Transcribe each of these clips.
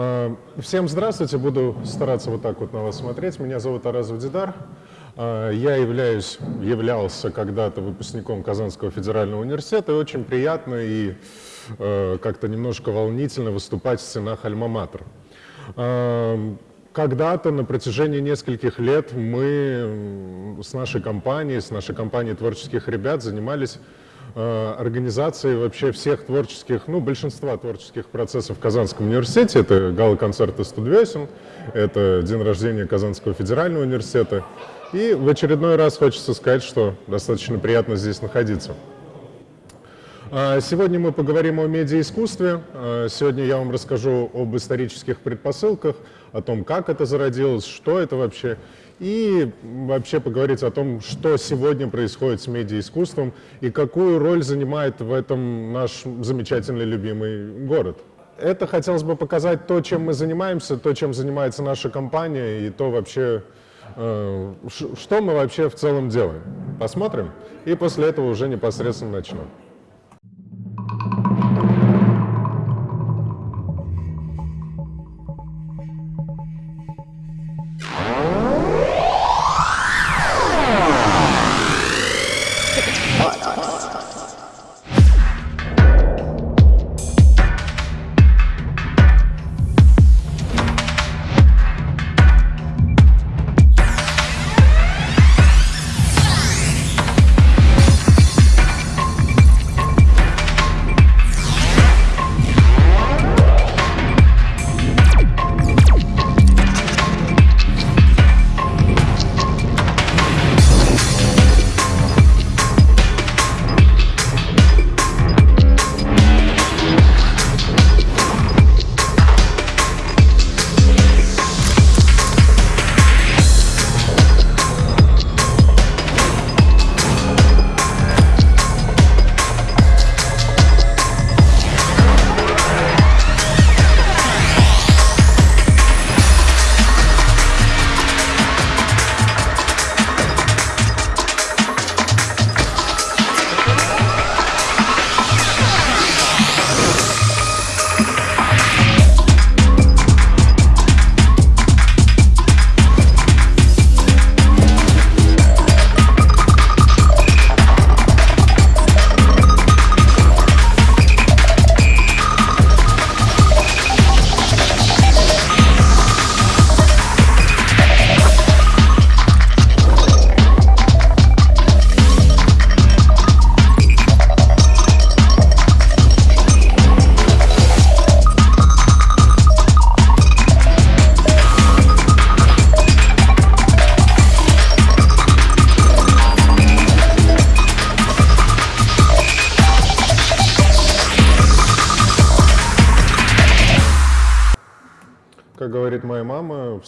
А, Всем здравствуйте, буду стараться вот так вот на вас смотреть. Меня зовут Аразов Дидар. А, Я являюсь, являлся когда-то выпускником Казанского федерального университета, и очень приятно и э, как-то немножко волнительно выступать в стенах Альма-Матер. А, Когда-то на протяжении нескольких лет мы с нашей компанией, с нашей компанией творческих ребят занимались э, организацией вообще всех творческих, ну, большинства творческих процессов в Казанском университете. Это гала-концерты студвесен, это день рождения Казанского федерального университета. И в очередной раз хочется сказать, что достаточно приятно здесь находиться. А, Сегодня мы поговорим о медиаискусстве. А, Сегодня я вам расскажу об исторических предпосылках, о том, как это зародилось, что это вообще, и вообще поговорить о том, что сегодня происходит с медиаискусством и какую роль занимает в этом наш замечательный любимый город. Это хотелось бы показать то, чем мы занимаемся, то, чем занимается наша компания, и то вообще, э, что мы вообще в целом делаем. Посмотрим, и после этого уже непосредственно начнем.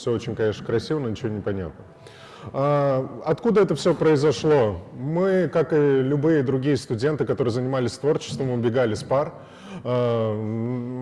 Все очень, конечно, красиво, но ничего не понятно. А, Откуда это все произошло? Мы, как и любые другие студенты, которые занимались творчеством, убегали с пар. А,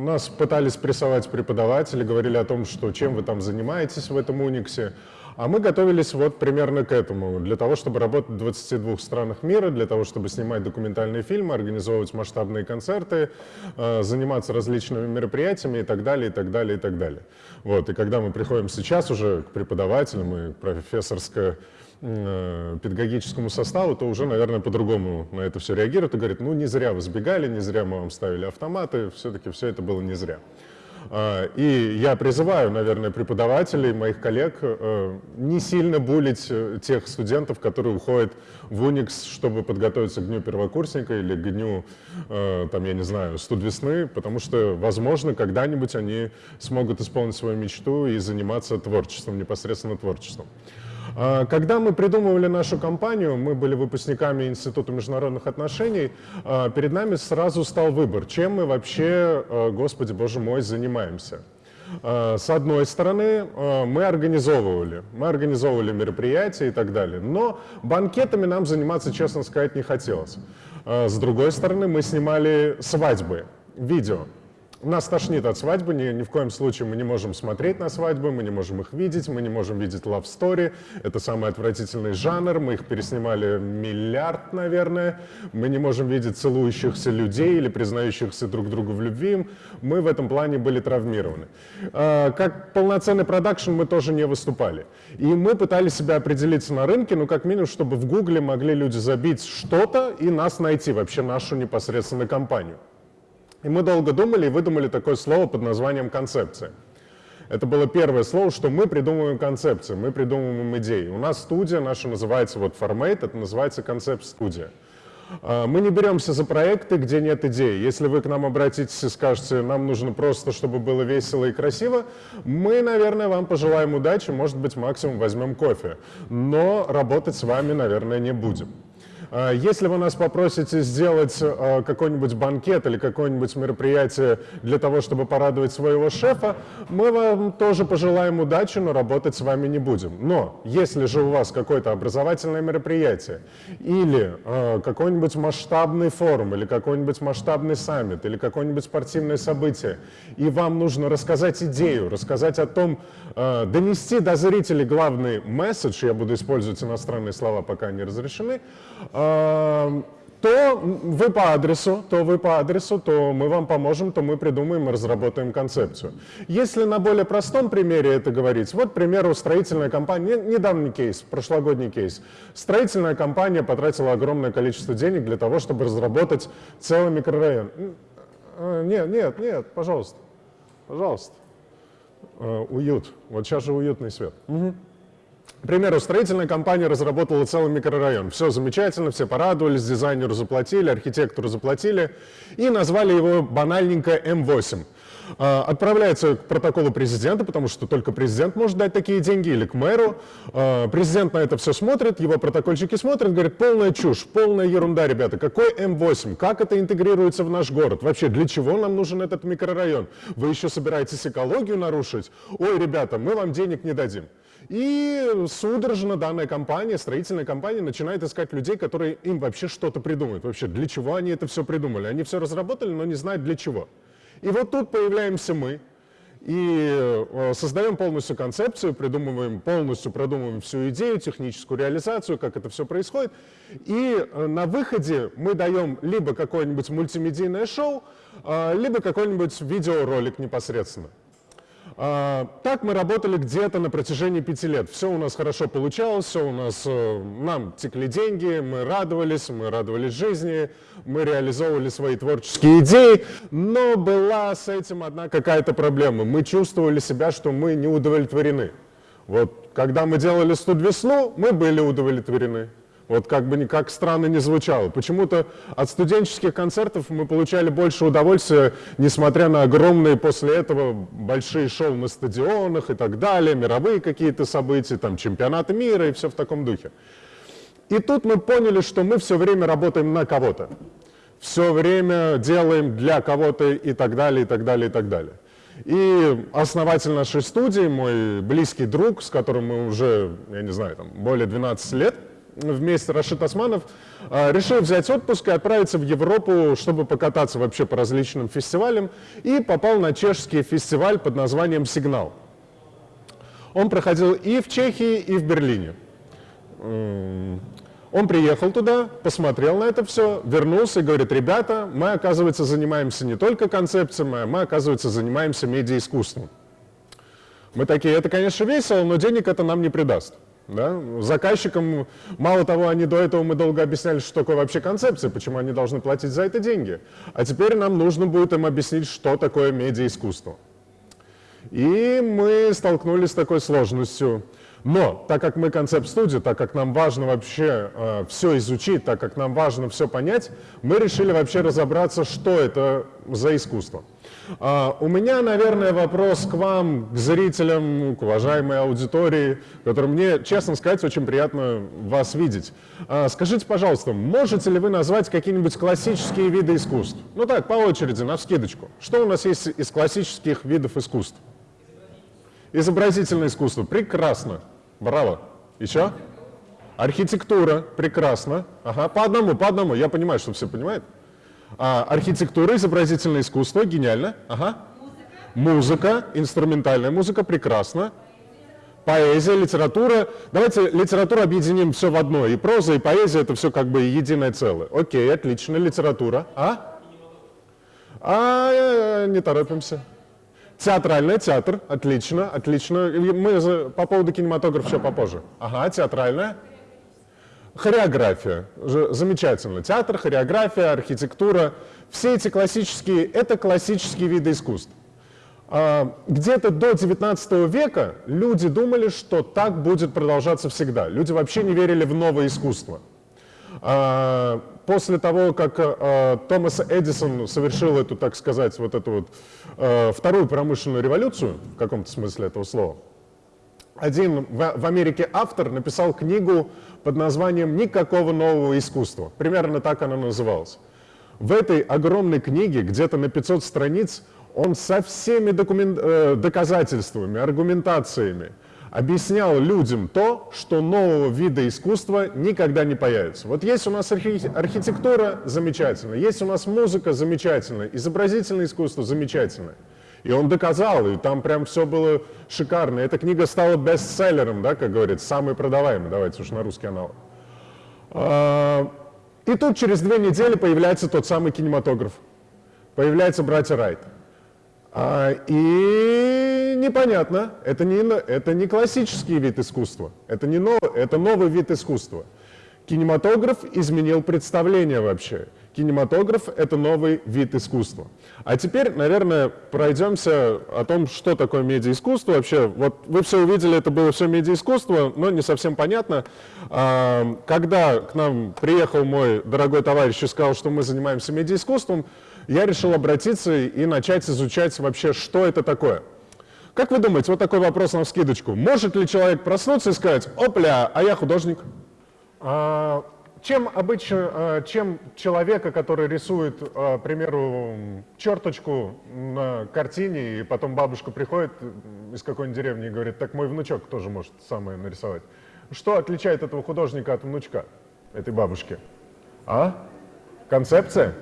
Нас пытались прессовать преподаватели, говорили о том, что чем вы там занимаетесь в этом Униксе. А мы готовились вот примерно к этому, для того, чтобы работать в 22 странах мира, для того, чтобы снимать документальные фильмы, организовывать масштабные концерты, э, заниматься различными мероприятиями и так далее, и так далее, и так далее. Вот, и когда мы приходим сейчас уже к преподавателям и к профессорско-педагогическому составу, то уже, наверное, по-другому на это все реагируют и говорят, ну, не зря вы сбегали, не зря мы вам ставили автоматы, все-таки все это было не зря. А, И я призываю, наверное, преподавателей, моих коллег э, не сильно булить э, тех студентов, которые уходят в Unix, чтобы подготовиться к дню первокурсника или к дню, э, там, я не знаю, студ весны, потому что, возможно, когда-нибудь они смогут исполнить свою мечту и заниматься творчеством, непосредственно творчеством. А, Когда мы придумывали нашу компанию, мы были выпускниками Института международных отношений, а, перед нами сразу стал выбор, чем мы вообще, а, Господи Боже мой, занимаемся. С одной стороны, мы организовывали, мы организовывали мероприятия и так далее, но банкетами нам заниматься, честно сказать, не хотелось. С другой стороны, мы снимали свадьбы, видео. Нас тошнит от свадьбы, ни, ни в коем случае мы не можем смотреть на свадьбы, мы не можем их видеть, мы не можем видеть love story. Это самый отвратительный жанр, мы их переснимали миллиард, наверное. Мы не можем видеть целующихся людей или признающихся друг другу в любви. Мы в этом плане были травмированы. А, как полноценный продакшн мы тоже не выступали. И мы пытались себя определиться на рынке, ну как минимум, чтобы в Гугле могли люди забить что-то и нас найти, вообще нашу непосредственно компанию. И мы долго думали и выдумали такое слово под названием «концепция». Это было первое слово, что мы придумываем концепции, мы придумываем идеи. У нас студия наша называется вот Formate, это называется концепт-студия. А, мы не беремся за проекты, где нет идей. Если вы к нам обратитесь и скажете, нам нужно просто, чтобы было весело и красиво, мы, наверное, вам пожелаем удачи, может быть, максимум возьмем кофе. Но работать с вами, наверное, не будем. А, если вы нас попросите сделать а, какой-нибудь банкет или какое-нибудь мероприятие для того, чтобы порадовать своего шефа, мы вам тоже пожелаем удачи, но работать с вами не будем. Но если же у вас какое-то образовательное мероприятие или э, какой-нибудь масштабный форум, или какой-нибудь масштабный саммит, или какое-нибудь спортивное событие, и вам нужно рассказать идею, рассказать о том, э, донести до зрителей главный месседж, я буду использовать иностранные слова, пока они разрешены, то вы по адресу, то вы по адресу, то мы вам поможем, то мы придумаем и разработаем концепцию. Если на более простом примере это говорить, вот, к примеру, строительная компания, недавний кейс, прошлогодний кейс. Строительная компания потратила огромное количество денег для того, чтобы разработать целый микрорайон. А, нет, нет, нет, пожалуйста, пожалуйста. А, уют. Вот сейчас же уютный свет. Угу. К примеру, строительная компания разработала целый микрорайон. Все замечательно, все порадовались, дизайнеру заплатили, архитектору заплатили и назвали его банальненько М8. А, отправляется к протоколу президента, потому что только президент может дать такие деньги, или к мэру. А, президент на это все смотрит, его протокольщики смотрят, говорят, полная чушь, полная ерунда, ребята. Какой М8? Как это интегрируется в наш город? Вообще, для чего нам нужен этот микрорайон? Вы еще собираетесь экологию нарушить? Ой, ребята, мы вам денег не дадим. И судорожно данная компания, строительная компания, начинает искать людей, которые им вообще что-то придумают. Вообще, для чего они это все придумали? Они все разработали, но не знают для чего. И вот тут появляемся мы, и э, создаем полностью концепцию, придумываем, полностью продумываем всю идею, техническую реализацию, как это все происходит. И э, на выходе мы даем либо какое-нибудь мультимедийное шоу, э, либо какой-нибудь видеоролик непосредственно. А, так мы работали где-то на протяжении пяти лет. Все у нас хорошо получалось, все у нас, э, нам текли деньги, мы радовались, мы радовались жизни, мы реализовывали свои творческие идеи, но была с этим одна какая-то проблема. Мы чувствовали себя, что мы не удовлетворены. Вот когда мы делали «Студ весну», мы были удовлетворены. Вот как бы как странно не звучало. Почему-то от студенческих концертов мы получали больше удовольствия, несмотря на огромные после этого большие шоу на стадионах и так далее, мировые какие-то события, там чемпионаты мира и все в таком духе. И тут мы поняли, что мы все время работаем на кого-то. Все время делаем для кого-то и так далее, и так далее, и так далее. И основатель нашей студии, мой близкий друг, с которым мы уже, я не знаю, там, более 12 лет – вместе Рашид Османов а, решил взять отпуск и отправиться в Европу, чтобы покататься вообще по различным фестивалям, и попал на чешский фестиваль под названием «Сигнал». Он проходил и в Чехии, и в Берлине. Он приехал туда, посмотрел на это все, вернулся и говорит, ребята, мы, оказывается, занимаемся не только концепциями, а мы, оказывается, занимаемся медиаискусством. Мы такие, это, конечно, весело, но денег это нам не придаст. Да? Заказчикам, мало того, они до этого мы долго объясняли, что такое вообще концепция, почему они должны платить за это деньги. А теперь нам нужно будет им объяснить, что такое медиаискусство. И мы столкнулись с такой сложностью. Но, так как мы концепт-студия, так как нам важно вообще э, все изучить, так как нам важно все понять, мы решили вообще разобраться, что это за искусство. Uh, у меня, наверное, вопрос к вам, к зрителям, к уважаемой аудитории, которым мне, честно сказать, очень приятно вас видеть. Uh, скажите, пожалуйста, можете ли вы назвать какие-нибудь классические виды искусств? Ну так, по очереди, на вскидочку. Что у нас есть из классических видов искусств? Изобразительное искусство. Прекрасно. Браво. Еще? Архитектура. Прекрасно. Ага, по одному, по одному. Я понимаю, что все понимают. А, архитектура, изобразительное искусство, гениально. Ага. Музыка, инструментальная музыка, прекрасно. Поэзия, литература. Давайте литературу объединим все в одно. И проза, и поэзия это все как бы единое целое. Окей, отлично. Литература. А? А, э, не торопимся. Театральная, театр. Отлично, отлично. Мы по поводу кинематографа еще попозже. Ага, театральная. Хореография. Замечательно. Театр, хореография, архитектура. Все эти классические, это классические виды искусств. А, где-то до 19 века люди думали, что так будет продолжаться всегда. Люди вообще не верили в новое искусство. А, после того, как а, Томас Эдисон совершил эту, так сказать, вот эту вот вторую промышленную революцию, в каком-то смысле этого слова, один в Америке автор написал книгу под названием «Никакого нового искусства». Примерно так она называлась. В этой огромной книге, где-то на 500 страниц, он со всеми документ, э, доказательствами, аргументациями объяснял людям то, что нового вида искусства никогда не появится. Вот есть у нас архи архитектура замечательно, есть у нас музыка замечательная, изобразительное искусство замечательное. И он доказал, и там прям все было шикарно. Эта книга стала бестселлером, да, как говорится, самый продаваемый, давайте уж на русский аналог. А, и тут через две недели появляется тот самый кинематограф. Появляются братья Райт. А, и непонятно, это не, это не классический вид искусства, это, не нов, это новый вид искусства. Кинематограф изменил представление вообще. Кинематограф — это новый вид искусства. А теперь, наверное, пройдемся о том, что такое медиаискусство вообще. Вот вы все увидели, это было все медиаискусство, но не совсем понятно. А, когда к нам приехал мой дорогой товарищ и сказал, что мы занимаемся медиаискусством, я решил обратиться и начать изучать вообще, что это такое. Как вы думаете, вот такой вопрос на вскидочку. Может ли человек проснуться и сказать, опля, а я художник? А, чем обычно, а, чем человека, который рисует, а, к примеру, черточку на картине, и потом бабушка приходит из какой-нибудь деревни и говорит, так мой внучок тоже может самое нарисовать. Что отличает этого художника от внучка, этой бабушки? А? Концепция?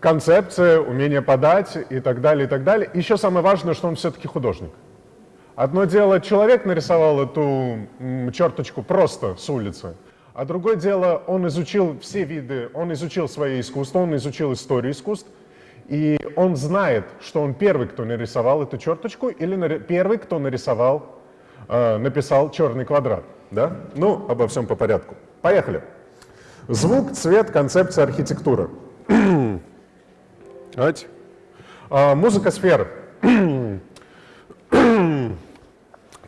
концепция, умение подать и так далее, и так далее. Еще самое важное, что он все-таки художник. Одно дело, человек нарисовал эту черточку просто с улицы, а другое дело, он изучил все виды, он изучил свое искусство, он изучил историю искусств, и он знает, что он первый, кто нарисовал эту черточку, или первый, кто нарисовал, э, написал черный квадрат. Да? Ну, обо всем по порядку. Поехали. Звук, цвет, концепция, архитектура. А, музыка сфер.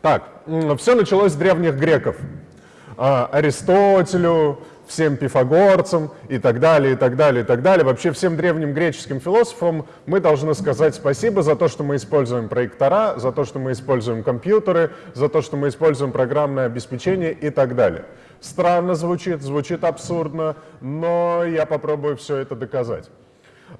Так, все началось с древних греков. А, Аристотелю, всем пифагорцам и так далее, и так далее, и так далее. Вообще всем древним греческим философам мы должны сказать спасибо за то, что мы используем проектора, за то, что мы используем компьютеры, за то, что мы используем программное обеспечение и так далее. Странно звучит, звучит абсурдно, но я попробую все это доказать.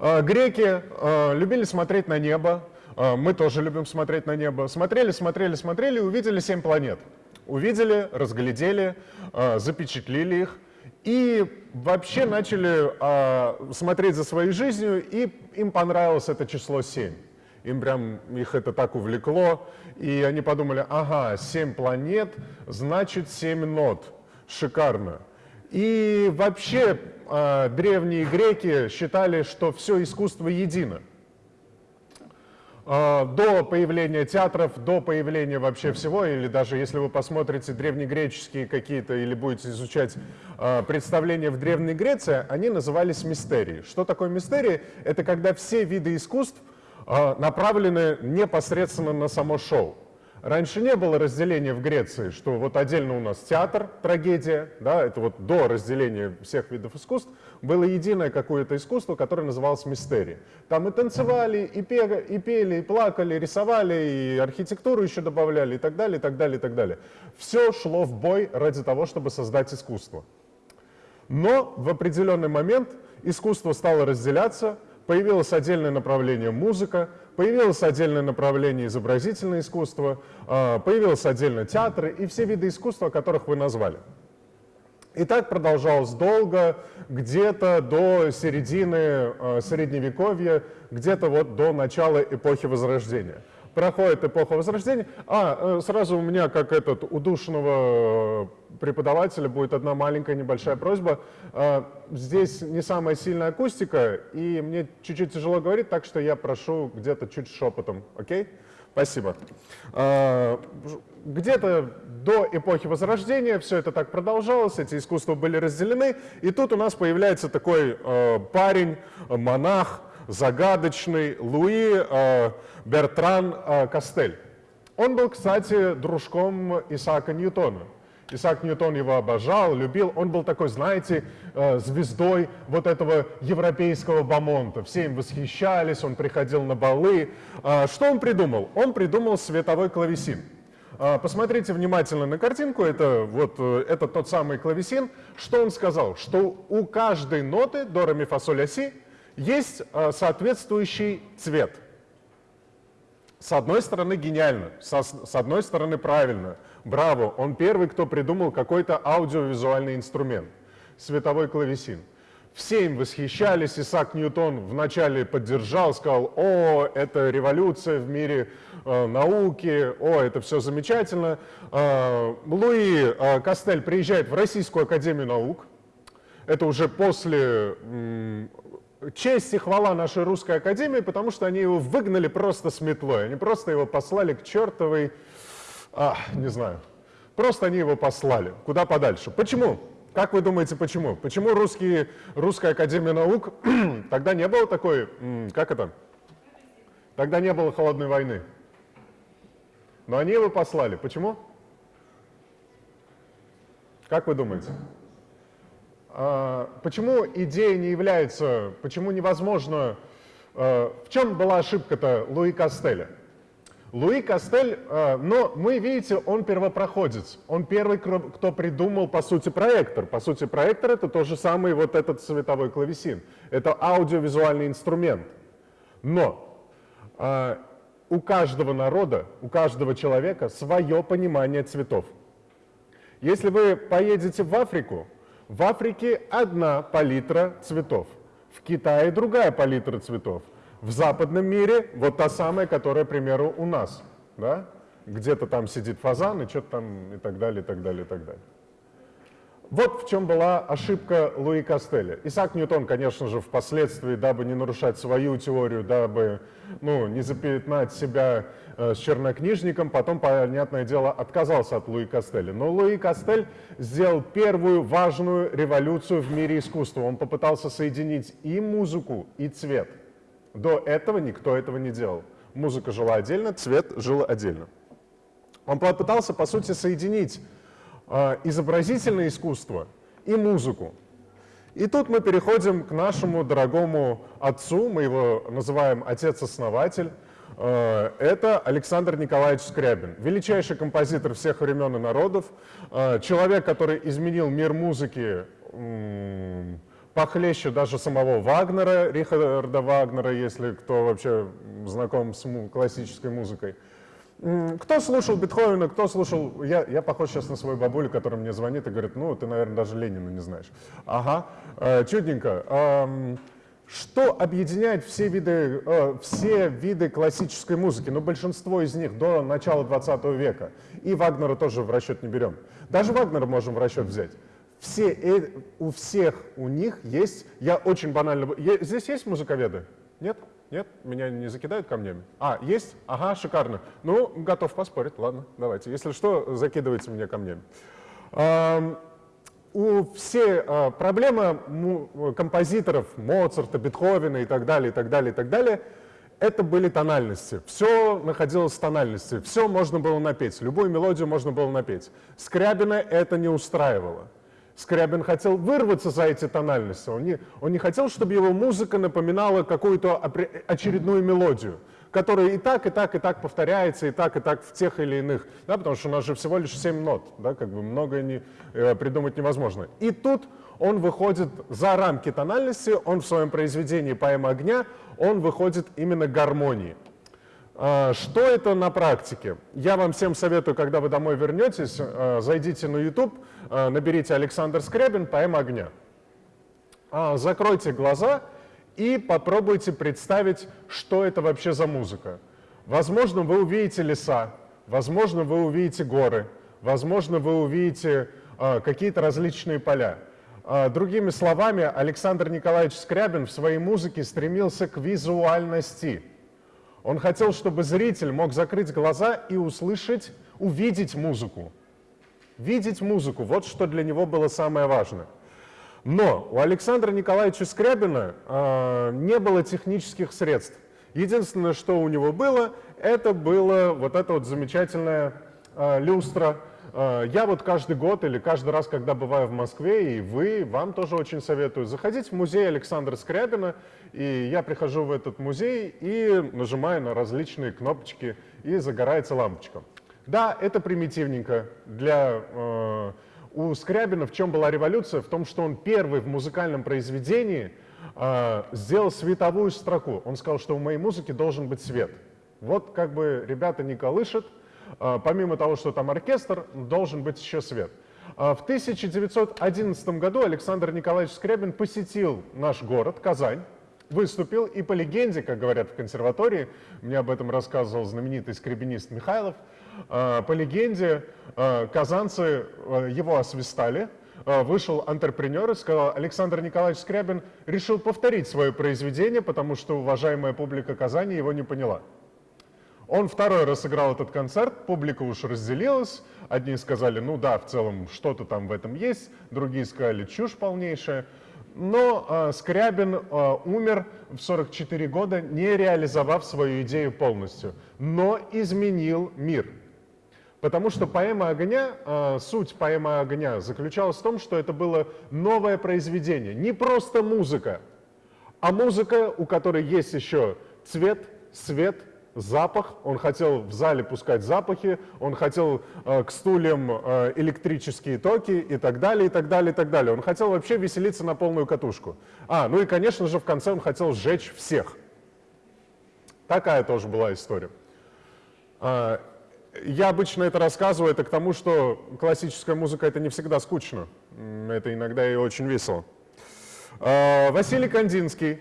А, греки а, любили смотреть на небо, мы тоже любим смотреть на небо. Смотрели, смотрели, смотрели, увидели семь планет. Увидели, разглядели, запечатлили их и вообще начали смотреть за своей жизнью, и им понравилось это число 7. Им прям их это так увлекло, и они подумали, ага, 7 планет, значит 7 нот шикарно. И вообще древние греки считали, что все искусство едино. Э, до появления театров, до появления вообще всего, или даже если вы посмотрите древнегреческие какие-то, или будете изучать э, представления в Древней Греции, они назывались мистерии. Что такое мистерии? Это когда все виды искусств э, направлены непосредственно на само шоу. Раньше не было разделения в Греции, что вот отдельно у нас театр, трагедия, да, это вот до разделения всех видов искусств, было единое какое-то искусство, которое называлось мистерия. Там и танцевали, и, пели, и пели, и плакали, рисовали, и архитектуру еще добавляли, и так далее, и так далее, и так далее. Все шло в бой ради того, чтобы создать искусство. Но в определенный момент искусство стало разделяться, появилось отдельное направление музыка, Появилось отдельное направление изобразительное искусство, а, появилось отдельно театры и все виды искусства, которых вы назвали. И так продолжалось долго, где-то до середины э, Средневековья, где-то вот до начала эпохи Возрождения. Проходит эпоха Возрождения. А, э, сразу у меня, как этот удушенного преподавателя, будет одна маленькая небольшая просьба. Э, здесь не самая сильная акустика, и мне чуть-чуть тяжело говорить, так что я прошу где-то чуть шепотом, окей? Спасибо. Э, где-то до эпохи Возрождения все это так продолжалось, эти искусства были разделены, и тут у нас появляется такой э, парень, монах, загадочный, Луи э, Бертран э, Кастель. Он был, кстати, дружком Исаака Ньютона. Исаак Ньютон его обожал, любил. Он был такой, знаете, э, звездой вот этого европейского бомонта. Все им восхищались, он приходил на балы. Что он придумал? Он придумал световой клавесин. А, посмотрите внимательно на картинку, это, вот, это тот самый клавесин. Что он сказал? Что у каждой ноты до, ре, ми, фа, соль, ля, си есть а, соответствующий цвет. С одной стороны гениально, с одной стороны правильно. Браво, он первый, кто придумал какой-то аудиовизуальный инструмент. Световой клавесин. Все им восхищались, Исаак Ньютон вначале поддержал, сказал, о, это революция в мире э, науки, о, это все замечательно. Э, Луи э, Кастель приезжает в Российскую Академию Наук, это уже после э, честь и хвала нашей Русской Академии, потому что они его выгнали просто с метлой, они просто его послали к чертовой, а, не знаю, просто они его послали куда подальше. Почему? Как вы думаете, почему? Почему русские, Русская Академия Наук, тогда не было такой, как это? Тогда не было холодной войны. Но они его послали. Почему? Как вы думаете? А, почему идея не является, почему невозможно, а, в чем была ошибка-то Луи Кастеля? Луи Кастель, э, но мы, видите, он первопроходец. Он первый, кто придумал, по сути, проектор. По сути, проектор — это тот же самый вот этот световой клавесин. Это аудиовизуальный инструмент. Но у каждого народа, у каждого человека свое понимание цветов. Если вы поедете в Африку, в Африке одна палитра цветов, в Китае другая палитра цветов, в западном мире вот та самая, которая, к примеру, у нас, да? Где-то там сидит фазан и что-то там и так далее, и так далее, и так далее. Вот в чем была ошибка Луи Кастеля. Исаак Ньютон, конечно же, впоследствии, дабы не нарушать свою теорию, дабы ну, не запятнать себя э, с чернокнижником, потом, понятное дело, отказался от Луи Кастеля. Но Луи Кастель сделал первую важную революцию в мире искусства. Он попытался соединить и музыку, и цвет – до этого никто этого не делал. Музыка жила отдельно, цвет жил отдельно. Он попытался, по сути, соединить изобразительное искусство и музыку. И тут мы переходим к нашему дорогому отцу, мы его называем отец-основатель. Э, это Александр Николаевич Скрябин, величайший композитор всех времен и народов, э, человек, который изменил мир музыки похлеще даже самого Вагнера, Рихарда Вагнера, если кто вообще знаком с классической музыкой. Кто слушал Бетховена, кто слушал... Я, я похож сейчас на свою бабулю, которая мне звонит и говорит, ну, ты, наверное, даже Ленина не знаешь. Ага, э, чудненько. Что объединяет все виды, э, все виды классической музыки? Ну, большинство из них до начала 20 века. И Вагнера тоже в расчет не берем. Даже Вагнера можем в расчет взять. Все, э, у всех у них есть, я очень банально, здесь есть музыковеды? Нет? Нет? Меня не закидают камнями? А, есть? Ага, шикарно. Ну, готов поспорить, ладно, давайте. Если что, закидывайте меня камнями. у все а, проблема композиторов Моцарта, Бетховена и так далее, и так далее, и так далее, это были тональности. Все находилось в тональности, все можно было напеть, любую мелодию можно было напеть. Скрябина это не устраивало. Скрябин хотел вырваться за эти тональности. Он не, он не хотел, чтобы его музыка напоминала какую-то очередную мелодию, которая и так, и так, и так повторяется, и так, и так в тех или иных. Да, потому что у нас же всего лишь 7 нот, да, как бы многое не, э, придумать невозможно. И тут он выходит за рамки тональности, он в своем произведении «Поэма огня», он выходит именно гармонии. А, что это на практике? Я вам всем советую, когда вы домой вернетесь, а, зайдите на YouTube, а, наберите Александр Скрябин «Поэма огня». Закройте глаза и попробуйте представить, что это вообще за музыка. Возможно, вы увидите леса, возможно, вы увидите горы, возможно, вы увидите какие-то различные поля. Другими словами, Александр Николаевич Скрябин в своей музыке стремился к визуальности – он хотел, чтобы зритель мог закрыть глаза и услышать, увидеть музыку. Видеть музыку, вот что для него было самое важное. Но у Александра Николаевича Скрябина э, не было технических средств. Единственное, что у него было, это было вот эта вот замечательная э, люстра, Э, я вот каждый год или каждый раз, когда бываю в Москве, и вы, вам тоже очень советую, заходить в музей Александра Скрябина, и я прихожу в этот музей и нажимаю на различные кнопочки, и загорается лампочка. Да, это примитивненько. Для, э, у Скрябина в чем была революция? В том, что он первый в музыкальном произведении э, сделал световую строку. Он сказал, что в моей музыке должен быть свет. Вот как бы ребята не колышет, а, помимо того, что там оркестр, должен быть еще свет. А, в 1911 году Александр Николаевич Скрябин посетил наш город, Казань, выступил, и по легенде, как говорят в консерватории, мне об этом рассказывал знаменитый скребенист Михайлов, а, по легенде казанцы его освистали, вышел антрепренер и сказал, Александр Николаевич Скрябин решил повторить свое произведение, потому что уважаемая публика Казани его не поняла. Он второй раз сыграл этот концерт, публика уж разделилась. Одни сказали, ну да, в целом что-то там в этом есть, другие сказали, чушь полнейшая. Но э, Скрябин э, умер в 44 года, не реализовав свою идею полностью, но изменил мир. Потому что поэма огня, э, суть поэмы огня заключалась в том, что это было новое произведение. Не просто музыка, а музыка, у которой есть еще цвет, свет, запах, он хотел в зале пускать запахи, он хотел э, к стульям э, электрические токи и так далее, и так далее, и так далее. Он хотел вообще веселиться на полную катушку. А, ну и, конечно же, в конце он хотел сжечь всех. Такая тоже была история. Э, я обычно это рассказываю, это к тому, что классическая музыка — это не всегда скучно. Это иногда и очень весело. Э, Василий Кандинский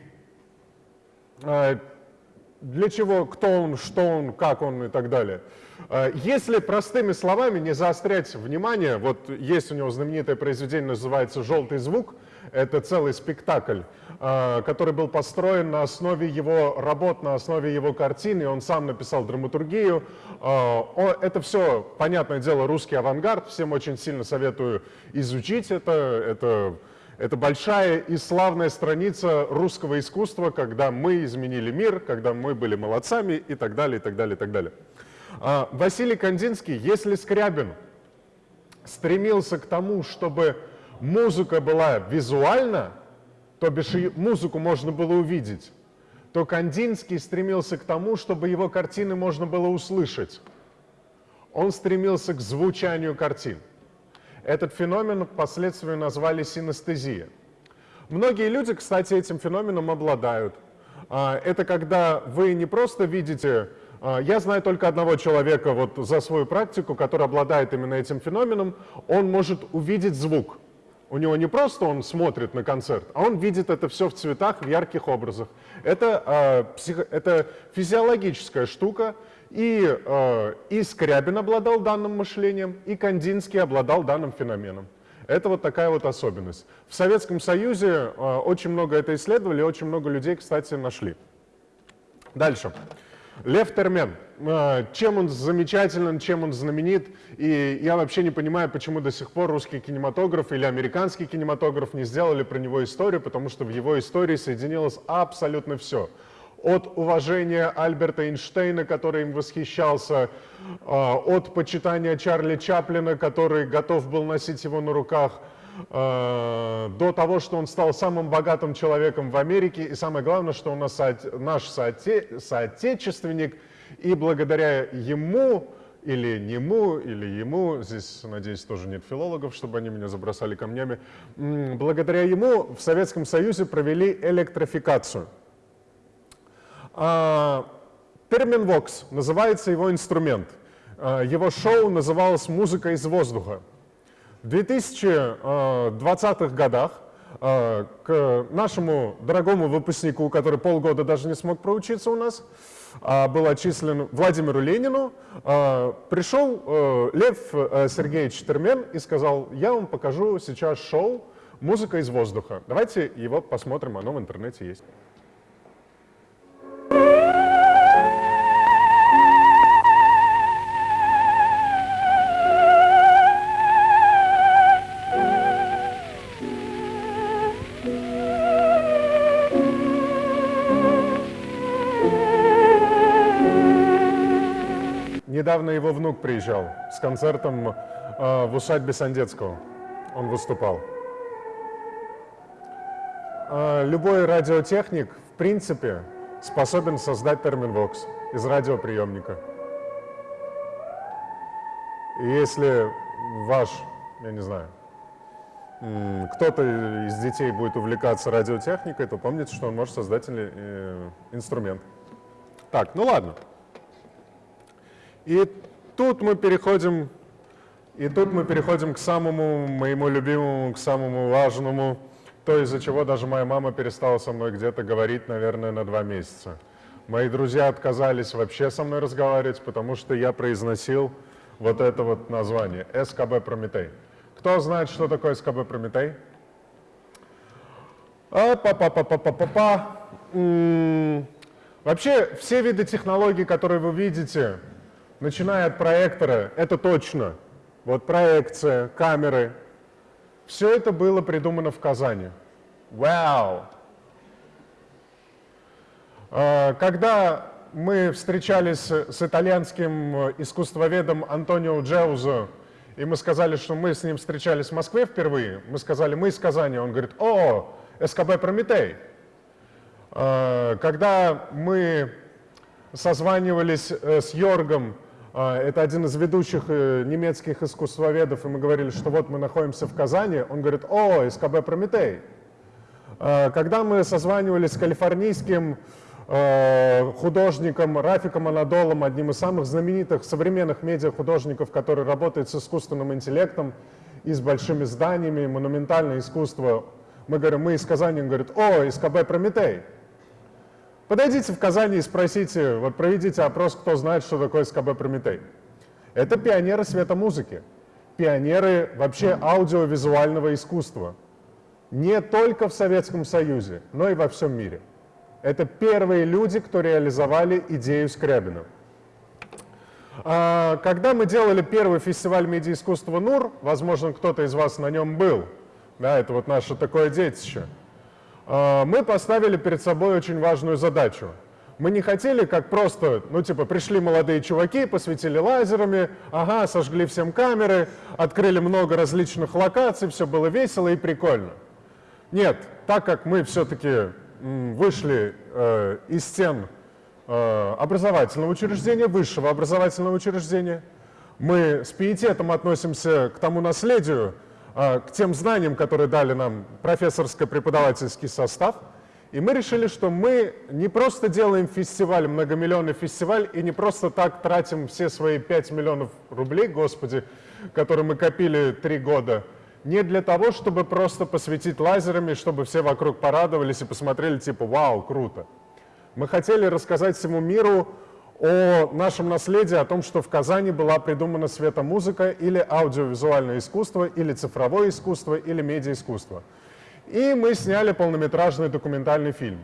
э, для чего, кто он, что он, как он и так далее. А, если простыми словами не заострять внимание, вот есть у него знаменитое произведение, называется «Желтый звук», это целый спектакль, а, который был построен на основе его работ, на основе его картины, он сам написал драматургию. А, это все, понятное дело, русский авангард, всем очень сильно советую изучить это, это это большая и славная страница русского искусства, когда мы изменили мир, когда мы были молодцами и так далее, и так далее, и так далее. А, Василий Кандинский, если Скрябин стремился к тому, чтобы музыка была визуальна, то бишь музыку можно было увидеть, то Кандинский стремился к тому, чтобы его картины можно было услышать. Он стремился к звучанию картин. Этот феномен впоследствии назвали синестезия. Многие люди, кстати, этим феноменом обладают. А, это когда вы не просто видите... А, я знаю только одного человека вот за свою практику, который обладает именно этим феноменом. Он может увидеть звук. У него не просто он смотрит на концерт, а он видит это все в цветах, в ярких образах. Это, э, это физиологическая штука, и, э, и Скрябин обладал данным мышлением, и Кандинский обладал данным феноменом. Это вот такая вот особенность. В Советском Союзе э, очень много это исследовали, очень много людей, кстати, нашли. Дальше. Лев Термен. Э, чем он замечателен, чем он знаменит, и я вообще не понимаю, почему до сих пор русский кинематограф или американский кинематограф не сделали про него историю, потому что в его истории соединилось абсолютно все – от уважения Альберта Эйнштейна, который им восхищался, а, от почитания Чарли Чаплина, который готов был носить его на руках, а, до того, что он стал самым богатым человеком в Америке, и самое главное, что он наш соотечественник, и благодаря ему, или нему, или ему, здесь, надеюсь, тоже нет филологов, чтобы они меня забросали камнями, благодаря ему в Советском Союзе провели электрификацию – 1905 Терминвокс называется его инструмент. Его шоу называлось «Музыка из воздуха». В 2020-х годах к нашему дорогому выпускнику, который полгода даже не смог проучиться у нас, а, был отчислен Владимиру Ленину, а, пришел Лев Сергеевич Термен и сказал, я вам покажу сейчас шоу «Музыка из воздуха». Давайте его посмотрим, оно в интернете есть. Недавно его внук приезжал с концертом э, в усадьбе Сандецкого. Он выступал. Э, любой радиотехник, в принципе, способен создать терминвокс из радиоприемника. И если ваш, я не знаю, кто-то из детей будет увлекаться радиотехникой, то помните, что он может создать э, инструмент. Так, ну ладно. И тут мы переходим, и тут мы переходим к самому моему любимому, к самому важному, то, из-за чего даже моя мама перестала со мной где-то говорить, наверное, на два месяца. Мои друзья отказались вообще со мной разговаривать, потому что я произносил вот это вот название – СКБ Прометей. Кто знает, что такое СКБ Прометей? А, па па па па па па па Вообще, все виды технологий, которые вы видите, начиная от проектора, это точно. Вот проекция, камеры. Все это было придумано в Казани. Вау! А, когда мы встречались с итальянским искусствоведом Антонио Джеузо, и мы сказали, что мы с ним встречались в Москве впервые, мы сказали, мы из Казани, он говорит, о, СКБ Прометей. А, когда мы созванивались э, с Йоргом это один из ведущих э, немецких искусствоведов, и мы говорили, что вот мы находимся в Казани. Он говорит, о, СКБ «Прометей». А, когда мы созванивались с калифорнийским э, художником Рафиком Анадолом, одним из самых знаменитых современных медиахудожников, который работает с искусственным интеллектом и с большими зданиями, монументальное искусство, мы говорим, мы из Казани, он говорит, о, СКБ «Прометей». Подойдите в Казани и спросите, вот проведите опрос, кто знает, что такое СКБ «Прометей». Это пионеры светомузыки, пионеры вообще аудиовизуального искусства. Не только в Советском Союзе, но и во всем мире. Это первые люди, кто реализовали идею Скрябина. А, когда мы делали первый фестиваль медиаискусства НУР, возможно, кто-то из вас на нем был, да, это вот наше такое детище – мы поставили перед собой очень важную задачу. Мы не хотели, как просто, ну типа, пришли молодые чуваки, посветили лазерами, ага, сожгли всем камеры, открыли много различных локаций, все было весело и прикольно. Нет, так как мы все-таки вышли э, из стен э, образовательного учреждения, высшего образовательного учреждения, мы с пиететом относимся к тому наследию, а, к тем знаниям, которые дали нам профессорско-преподавательский состав. И мы решили, что мы не просто делаем фестиваль, многомиллионный фестиваль, и не просто так тратим все свои 5 миллионов рублей, господи, которые мы копили три года, не для того, чтобы просто посветить лазерами, чтобы все вокруг порадовались и посмотрели, типа, вау, круто. Мы хотели рассказать всему миру о нашем наследии, о том, что в Казани была придумана светомузыка или аудиовизуальное искусство, или цифровое искусство, или медиаискусство. И мы сняли полнометражный документальный фильм.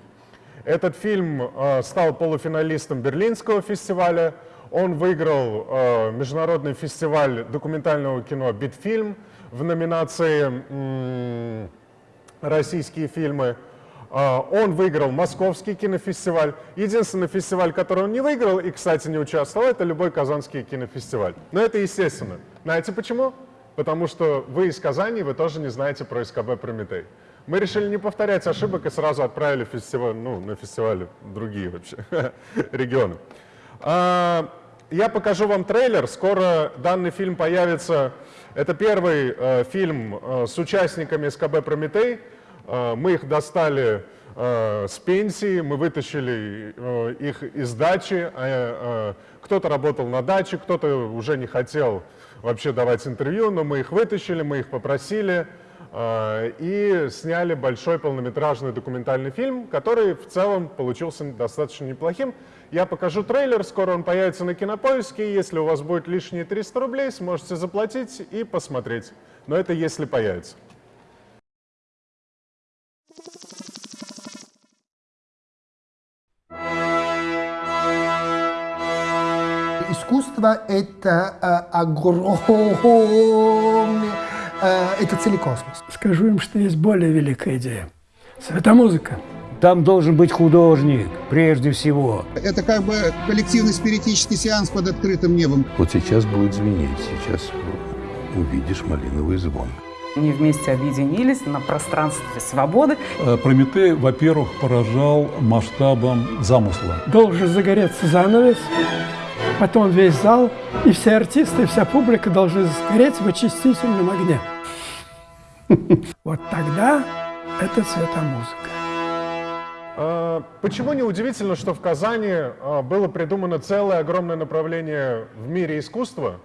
Этот фильм э, стал полуфиналистом Берлинского фестиваля. Он выиграл э, международный фестиваль документального кино «Битфильм» в номинации «Российские фильмы». А, он выиграл Московский кинофестиваль. Единственный фестиваль, который он не выиграл и, кстати, не участвовал, это любой Казанский кинофестиваль. Но это естественно. Знаете почему? Потому что вы из Казани, вы тоже не знаете про СКБ «Прометей». Мы решили не повторять ошибок и сразу отправили фестиваль, ну, на фестивали другие вообще регионы. А, я покажу вам трейлер. Скоро данный фильм появится. Это первый э, фильм э, с участниками СКБ «Прометей». Э, мы их достали э, с пенсии, мы вытащили э, их из дачи, а, кто-то работал на даче, кто-то уже не хотел вообще давать интервью, но мы их вытащили, мы их попросили, и сняли большой полнометражный документальный фильм, который в целом получился достаточно неплохим. Я покажу трейлер, скоро он появится на Кинопоиске. Если у вас будет лишние 300 рублей, сможете заплатить и посмотреть. Но это если появится. Искусство — это э, огромный, э, это целый космос. Скажу им, что есть более великая идея. Светомузыка. Там должен быть художник, прежде всего. Это как бы коллективный спиритический сеанс под открытым небом. Вот сейчас будет звенеть, сейчас увидишь малиновый звон. Они вместе объединились на пространстве свободы. Э, Прометей, во-первых, поражал масштабом замысла. Должен загореться занавес, потом весь зал, и все артисты, и вся публика должны сгореть в очистительном огне. Вот тогда это светомузыка. А, Почему не удивительно, что в Казани а, было придумано целое огромное направление в мире искусства,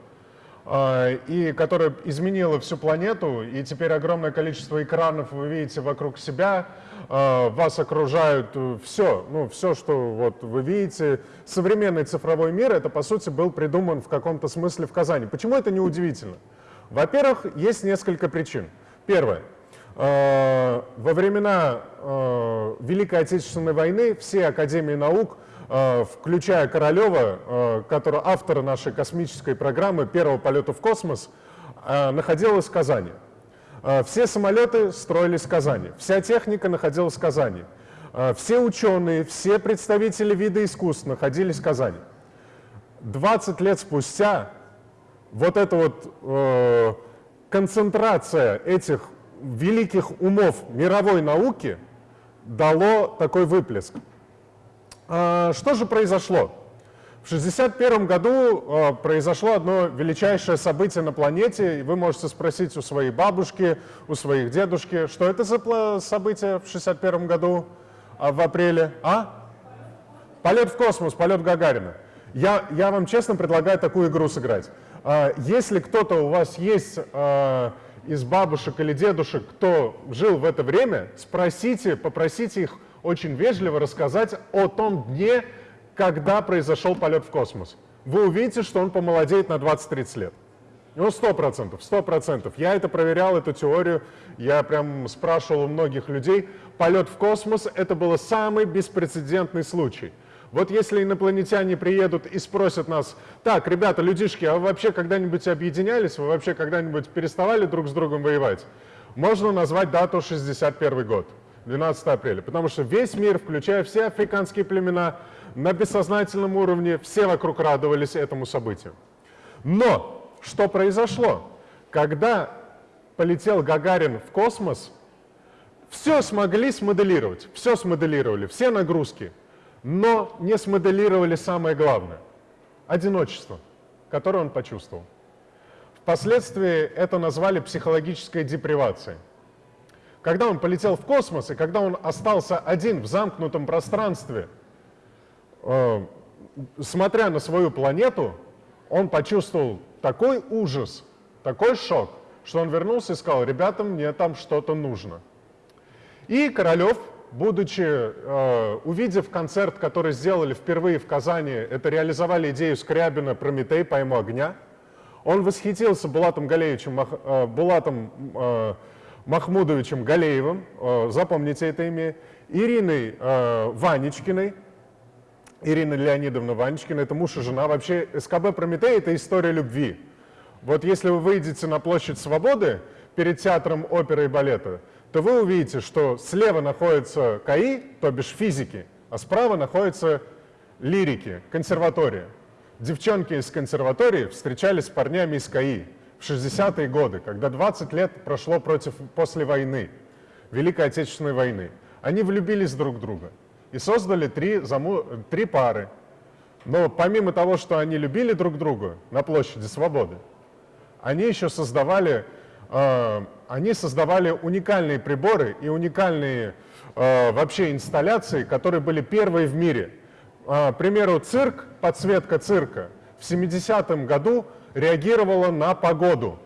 а, и которое изменило всю планету, и теперь огромное количество экранов вы видите вокруг себя, вас окружают все, ну все, что вот вы видите. Современный цифровой мир, это по сути был придуман в каком-то смысле в Казани. Почему это не удивительно? Во-первых, есть несколько причин. Первое. Э, Во времена э, Великой Отечественной войны все академии наук, э, включая Королева, э, который автор нашей космической программы первого полета в космос, э, находилась в Казани. Э, Все самолеты строились в Казани, вся техника находилась в Казани, Э, все ученые, все представители вида искусств находились в Казани. 20 лет спустя вот эта вот э, концентрация этих великих умов мировой науки дало такой выплеск. А, Что же произошло? В 1961 году а, произошло одно величайшее событие на планете, вы можете спросить у своей бабушки, у своих дедушки, что это за событие в 1961 году а, в апреле? А? Полет в космос, полет Гагарина. Я, я вам честно предлагаю такую игру сыграть. А, Если кто-то у вас есть а, из бабушек или дедушек, кто жил в это время, спросите, попросите их очень вежливо рассказать о том дне, когда произошел полет в космос. Вы увидите, что он помолодеет на 20-30 лет. Ну, сто процентов, сто процентов. Я это проверял, эту теорию, я прям спрашивал у многих людей. Полет в космос — это был самый беспрецедентный случай. Вот если инопланетяне приедут и спросят нас, так, ребята, людишки, а вы вообще когда-нибудь объединялись, вы вообще когда-нибудь переставали друг с другом воевать? Можно назвать дату 61 год, 12 апреля, потому что весь мир, включая все африканские племена, на бессознательном уровне, все вокруг радовались этому событию. Но что произошло? Когда полетел Гагарин в космос, все смогли смоделировать, все смоделировали, все нагрузки, но не смоделировали самое главное – одиночество, которое он почувствовал. Впоследствии это назвали психологической депривацией. Когда он полетел в космос, и когда он остался один в замкнутом пространстве, э, смотря на свою планету, он почувствовал такой ужас, такой шок, что он вернулся и сказал, ребята, мне там что-то нужно. И Королев, будучи, э, увидев концерт, который сделали впервые в Казани, это реализовали идею Скрябина «Прометей, пойму огня», он восхитился Булатом Галеевичем, Мах- э, Булатом э, Махмудовичем Галеевым, э, запомните это имя, Ириной э, Ванечкиной, Ирина Леонидовна Ванечкина, это муж и жена. Вообще СКБ «Прометей» — это история любви. Вот если вы выйдете на площадь Свободы перед театром оперы и балета, то вы увидите, что слева находится КАИ, то бишь физики, а справа находится лирики, консерватория. Девчонки из консерватории встречались с парнями из КАИ в 60-е годы, когда 20 лет прошло против, после войны, Великой Отечественной войны. Они влюбились друг в друга и создали три, заму... три пары. Но помимо того, что они любили друг друга на площади Свободы, они еще создавали э, они создавали уникальные приборы и уникальные э, вообще инсталляции, которые были первые в мире. Э, к примеру, цирк, подсветка цирка в 70-м году реагировала на погоду.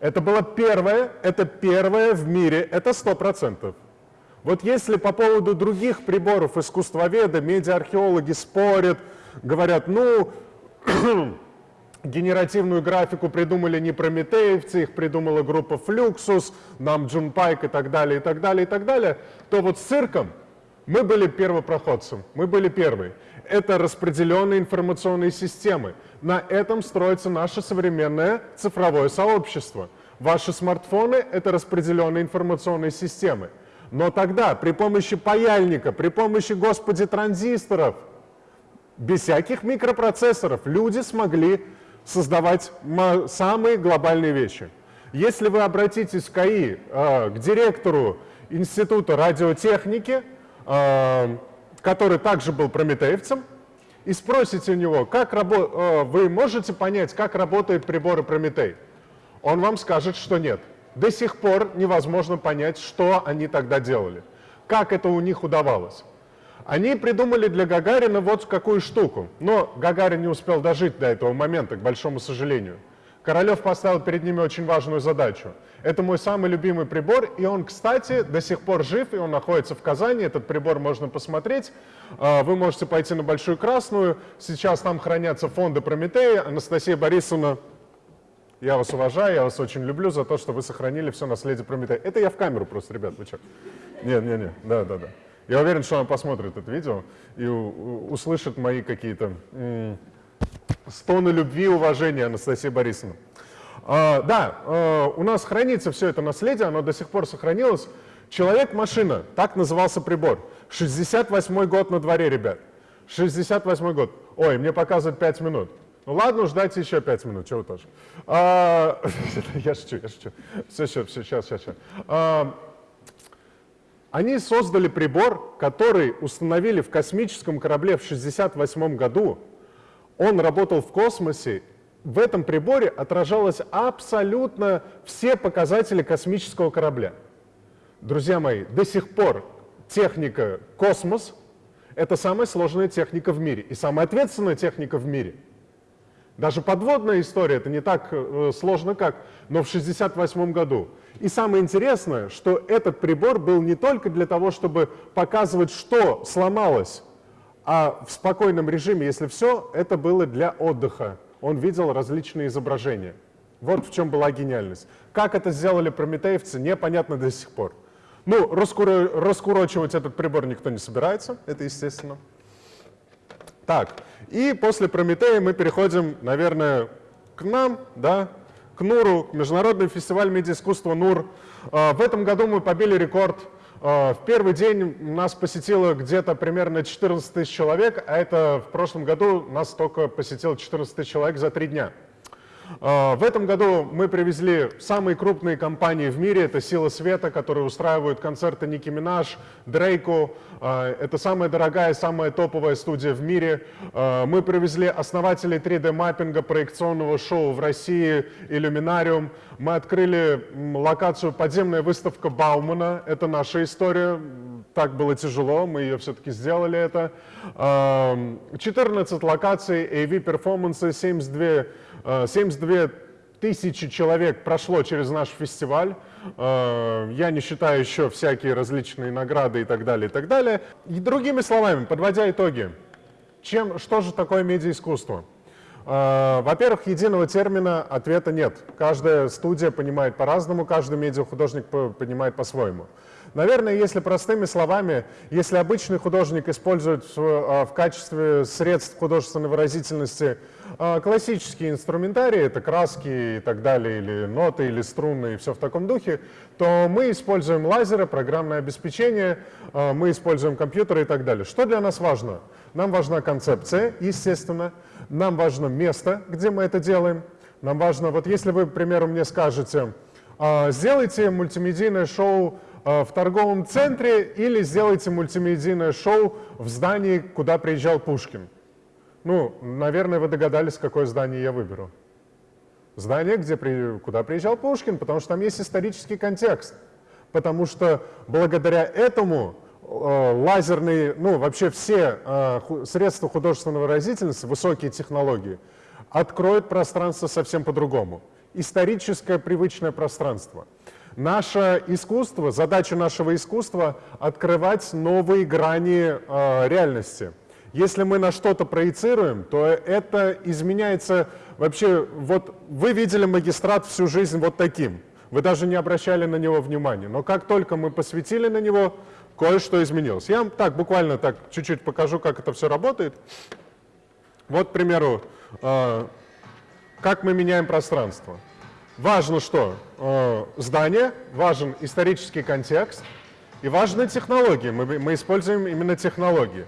Это было первое, это первое в мире, это 100%. Вот если по поводу других приборов искусствоведы, медиархеологи спорят, говорят, ну, генеративную графику придумали не прометеевцы, их придумала группа Fluxus, нам Джун Пайк и так далее, и так далее, и так далее, то вот с цирком мы были первопроходцем, мы были первые. Это распределенные информационные системы. На этом строится наше современное цифровое сообщество. Ваши смартфоны — это распределенные информационные системы. Но тогда при помощи паяльника, при помощи, господи, транзисторов, без всяких микропроцессоров люди смогли создавать самые глобальные вещи. Если вы обратитесь в КАИ э, к директору Института радиотехники, э, который также был прометеевцем, и спросите у него, как рабо э, вы можете понять, как работают приборы Прометей, он вам скажет, что нет. До сих пор невозможно понять, что они тогда делали, как это у них удавалось. Они придумали для Гагарина вот какую штуку, но Гагарин не успел дожить до этого момента, к большому сожалению. Королев поставил перед ними очень важную задачу. Это мой самый любимый прибор, и он, кстати, до сих пор жив, и он находится в Казани. Этот прибор можно посмотреть. А, вы можете пойти на Большую Красную. Сейчас там хранятся фонды Прометея. Анастасия Борисовна, я вас уважаю, я вас очень люблю за то, что вы сохранили все наследие Прометея. Это я в камеру просто, ребят, вы что? Нет, нет, нет, да, да, да. Я уверен, что она посмотрит это видео и услышит мои какие-то стоны любви и уважения Анастасии Борисовны. А, да, а, у нас хранится все это наследие, оно до сих пор сохранилось. Человек-машина, так назывался прибор. 68 год на дворе, ребят. 68 год. Ой, мне показывают 5 минут. Ну ладно, ждайте еще 5 минут, чего тоже. А, я шучу, я шучу. Все, все, все, сейчас, сейчас, сейчас. А, они создали прибор, который установили в космическом корабле в 1968 году. Он работал в космосе. В этом приборе отражалось абсолютно все показатели космического корабля. Друзья мои, до сих пор техника космос — это самая сложная техника в мире и самая ответственная техника в мире — даже подводная история, это не так э, сложно как, но в 1968 году. И самое интересное, что этот прибор был не только для того, чтобы показывать, что сломалось, а в спокойном режиме, если все, это было для отдыха. Он видел различные изображения. Вот в чем была гениальность. Как это сделали прометеевцы, непонятно до сих пор. Ну, раскуро раскурочивать этот прибор никто не собирается, это естественно. Так, и после Прометея мы переходим, наверное, к нам, да, к НУРу, к Международный фестиваль медиаискусства НУР. А, в этом году мы побили рекорд. А, в первый день нас посетило где-то примерно 14 тысяч человек, а это в прошлом году нас только посетило 14 тысяч человек за три дня. А, в этом году мы привезли самые крупные компании в мире. Это «Сила света», которые устраивают концерты Ники Минаж, Дрейку. А, это самая дорогая, самая топовая студия в мире. А, мы привезли основателей 3D-маппинга проекционного шоу в России, Иллюминариум. Мы открыли локацию «Подземная выставка Баумана». Это наша история. Так было тяжело, мы ее все-таки сделали это. 14 локаций, AV-перформансы, 72 72 тысячи человек прошло через наш фестиваль. Э, я не считаю еще всякие различные награды и так далее, и так далее. И другими словами, подводя итоги, чем, что же такое медиаискусство? Э, во-первых, единого термина ответа нет. Каждая студия понимает по-разному, каждый медиахудожник понимает по-своему. Наверное, если простыми словами, если обычный художник использует в, качестве средств художественной выразительности классические инструментарии, это краски и так далее, или ноты, или струны, и все в таком духе, то мы используем лазеры, программное обеспечение, а, мы используем компьютеры и так далее. Что для нас важно? Нам важна концепция, естественно, нам важно место, где мы это делаем, нам важно, вот если вы, к примеру, мне скажете, сделайте мультимедийное шоу в торговом центре или сделайте мультимедийное шоу в здании, куда приезжал Пушкин. Ну, наверное, вы догадались, какое здание я выберу. Здание, где куда приезжал Пушкин, потому что там есть исторический контекст. Потому что благодаря этому э, лазерные, ну вообще все э, средства художественной выразительности, высокие технологии, откроют пространство совсем по-другому. Историческое привычное пространство. Наше искусство, задача нашего искусства — открывать новые грани э, реальности. Если мы на что-то проецируем, то это изменяется вообще. Вот вы видели магистрат всю жизнь вот таким. Вы даже не обращали на него внимания. Но как только мы посветили на него, кое-что изменилось. Я вам так буквально так чуть-чуть покажу, как это все работает. Вот, к примеру, э, как мы меняем пространство. Важно что? Э, здание, важен исторический контекст и важны технологии. Мы используем именно технологии.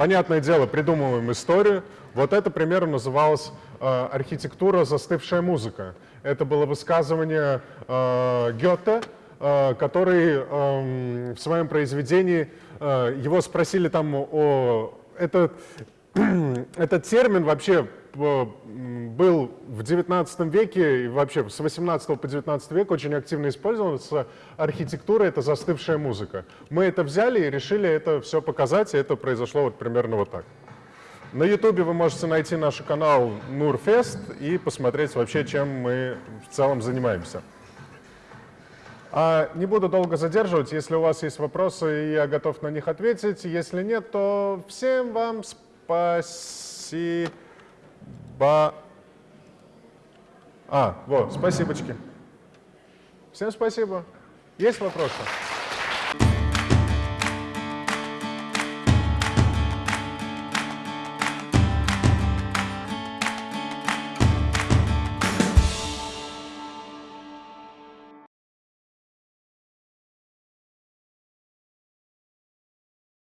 Понятное дело, придумываем историю. Вот это, примерно, называлось э, архитектура «Застывшая музыка». Это было высказывание э, Гёте, э, который эм, в своем произведении, э, его спросили там о... Это, этот термин вообще э, был в 19 веке и вообще с 18 по 19 век очень активно использовался. Архитектура — это застывшая музыка. Мы это взяли и решили это все показать, и это произошло вот примерно вот так. На ютубе вы можете найти наш канал Нурфест и посмотреть вообще, чем мы в целом занимаемся. А не буду долго задерживать. Если у вас есть вопросы, я готов на них ответить. Если нет, то всем вам спасибо. А, вот, спасибочки. Всем спасибо. Есть вопросы?